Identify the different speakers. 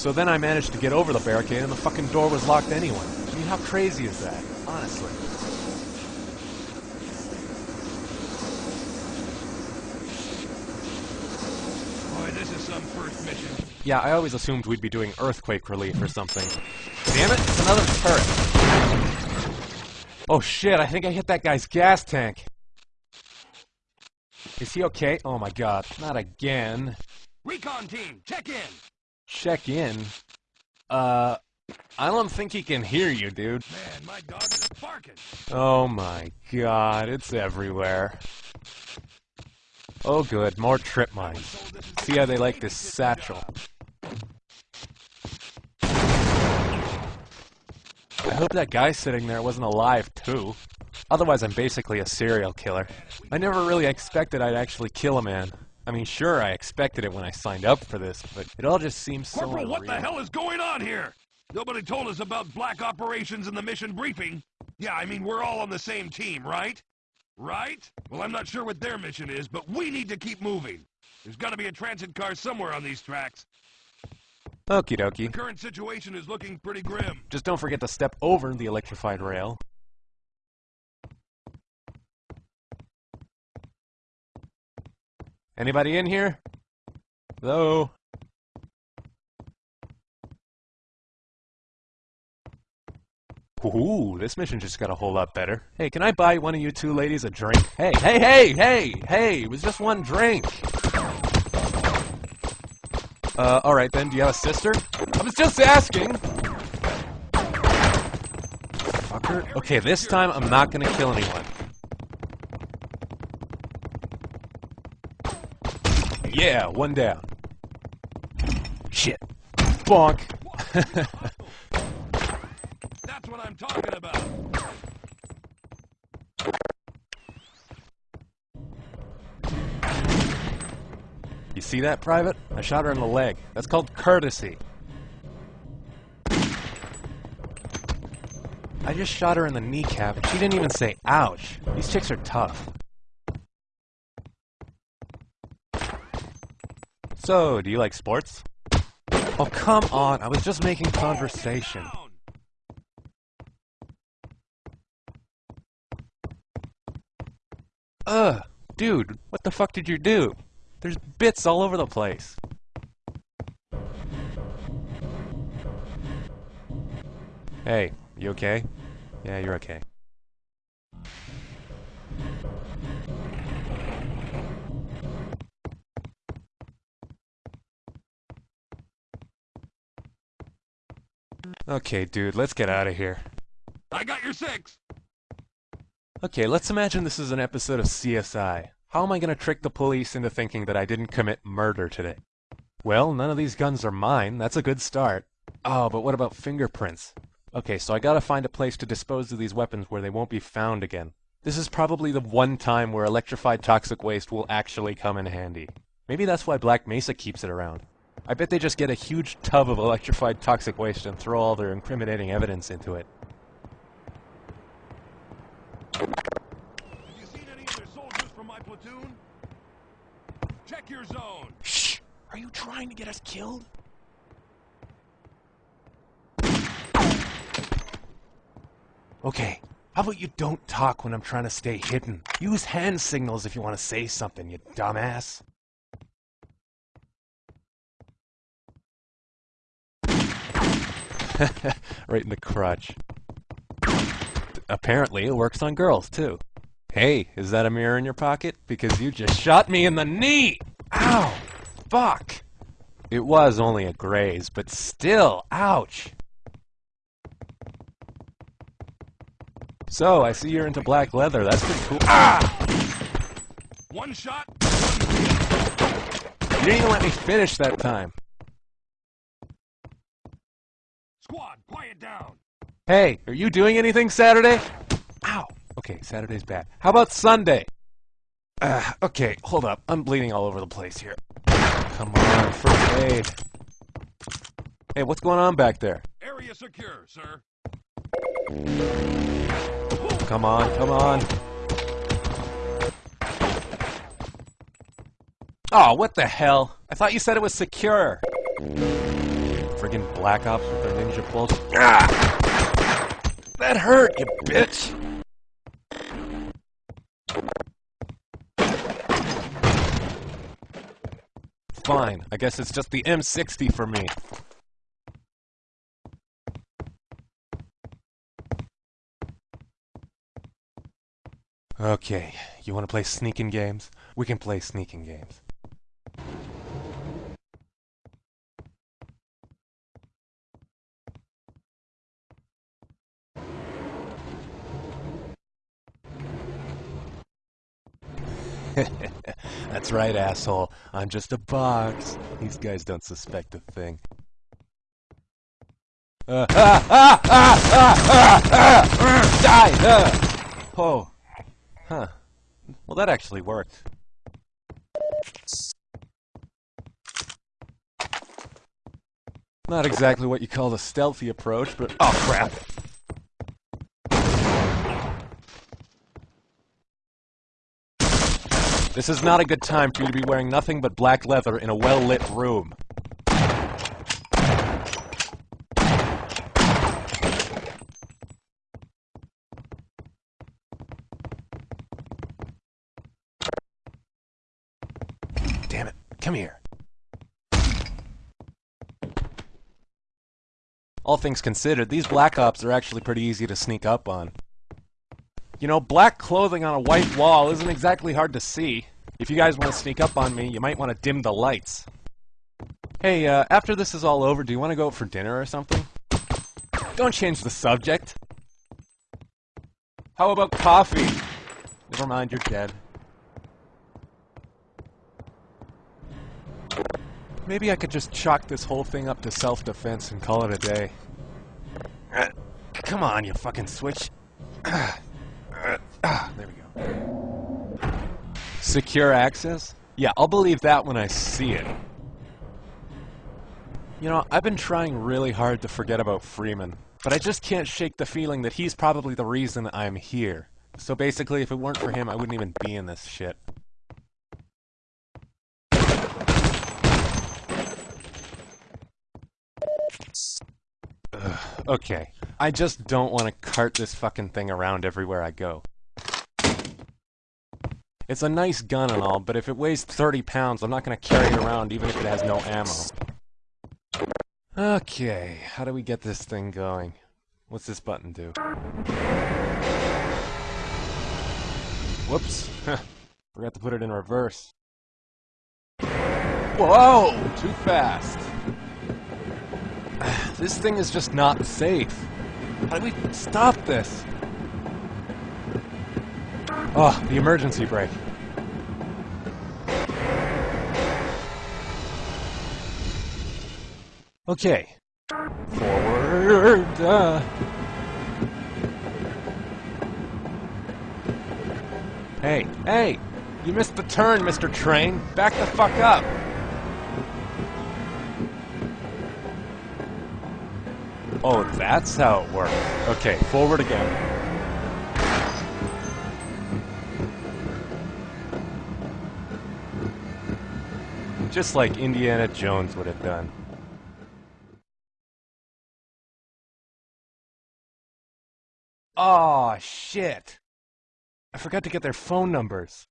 Speaker 1: So then I managed to get over the barricade and the fucking door was locked anyway. I mean, how crazy is that? Honestly.
Speaker 2: Boy, this is some first mission.
Speaker 1: Yeah, I always assumed we'd be doing earthquake relief or something. Damn it, it's another turret. Oh shit, I think I hit that guy's gas tank. Is he okay? Oh my god, not again.
Speaker 2: Recon team, check in.
Speaker 1: Check in. Uh, I don't think he can hear you, dude.
Speaker 2: Man, my dog is barking.
Speaker 1: Oh my god, it's everywhere. Oh good, more trip mines. See how they like this satchel. I hope that guy sitting there wasn't alive too. Otherwise I'm basically a serial killer. I never really expected I'd actually kill a man. I mean, sure, I expected it when I signed up for this, but it all just seems so
Speaker 2: Corporal, what the hell is going on here? Nobody told us about black operations in the mission briefing. Yeah, I mean, we're all on the same team, right? Right? Well, I'm not sure what their mission is, but we need to keep moving. There's gotta be a transit car somewhere on these tracks.
Speaker 1: Okie
Speaker 2: The
Speaker 1: dokie.
Speaker 2: current situation is looking pretty grim.
Speaker 1: Just don't forget to step over the electrified rail. Anybody in here? Hello? Ooh, this mission just got a whole lot better. Hey, can I buy one of you two ladies a drink? Hey, hey, hey, hey, hey, it was just one drink. Uh, alright then, do you have a sister? I was just asking! Fucker. Okay, this time I'm not gonna kill anyone. Yeah, one down. Shit. Bonk.
Speaker 2: That's what I'm talking about.
Speaker 1: You see that, Private? I shot her in the leg. That's called courtesy. I just shot her in the kneecap, and she didn't even say ouch. These chicks are tough. So, do you like sports? Oh, come on. I was just making conversation. Ugh, dude, what the fuck did you do? There's bits all over the place. Hey, you okay? Yeah, you're okay. Okay, dude, let's get out of here.
Speaker 2: I got your six.
Speaker 1: Okay, let's imagine this is an episode of CSI. How am I going to trick the police into thinking that I didn't commit murder today? Well, none of these guns are mine. That's a good start. Oh, but what about fingerprints? Okay, so I gotta find a place to dispose of these weapons where they won't be found again. This is probably the one time where electrified toxic waste will actually come in handy. Maybe that's why Black Mesa keeps it around. I bet they just get a huge tub of electrified toxic waste and throw all their incriminating evidence into it.
Speaker 2: Have you seen any other soldiers from my platoon? Check your zone.
Speaker 1: Shh! Are you trying to get us killed? Okay, how about you don't talk when I'm trying to stay hidden? Use hand signals if you want to say something, you dumbass. right in the crotch. Apparently, it works on girls, too. Hey, is that a mirror in your pocket? Because you just shot me in the knee! Ow! Fuck! It was only a graze, but still, ouch! So, I see you're into black leather. That's pretty cool. Ah!
Speaker 2: One shot.
Speaker 1: You didn't even let me finish that time.
Speaker 2: Down.
Speaker 1: Hey, are you doing anything Saturday? Ow! Okay, Saturday's bad. How about Sunday? Uh, okay, hold up. I'm bleeding all over the place here. Come on, first aid. Hey, what's going on back there?
Speaker 2: Area secure, sir.
Speaker 1: Come on, come on. Oh, what the hell? I thought you said it was secure. Friggin' Black Ops with their ninja bullshit. Ah! That hurt, you bitch! Fine, I guess it's just the M60 for me. Okay, you want to play sneaking games? We can play sneaking games. That's right, asshole. I'm just a box. These guys don't suspect a thing. Ah, ah, ah, ah, ah, die! Uh. Oh. Huh. Well, that actually worked. Not exactly what you call the stealthy approach, but... Oh, crap! This is not a good time for you to be wearing nothing but black leather in a well-lit room. Damn it. Come here. All things considered, these Black Ops are actually pretty easy to sneak up on. You know, black clothing on a white wall isn't exactly hard to see. If you guys want to sneak up on me, you might want to dim the lights. Hey, uh, after this is all over, do you want to go out for dinner or something? Don't change the subject. How about coffee? Never mind, you're dead. Maybe I could just chalk this whole thing up to self-defense and call it a day. Uh, come on, you fucking switch. Ah, there we go. Secure access? Yeah, I'll believe that when I see it. You know, I've been trying really hard to forget about Freeman, but I just can't shake the feeling that he's probably the reason I'm here. So basically, if it weren't for him, I wouldn't even be in this shit. Ugh, okay. I just don't want to cart this fucking thing around everywhere I go. It's a nice gun and all, but if it weighs 30 pounds, I'm not going to carry it around even if it has no ammo. Okay, how do we get this thing going? What's this button do? Whoops. Forgot to put it in reverse. Whoa! Too fast. This thing is just not safe. How do we stop this? Oh, the emergency brake. Okay. Forward. Uh. Hey, hey! You missed the turn, Mr. Train! Back the fuck up! Oh, that's how it works. Okay, forward again. Just like Indiana Jones would have done. Oh shit! I forgot to get their phone numbers.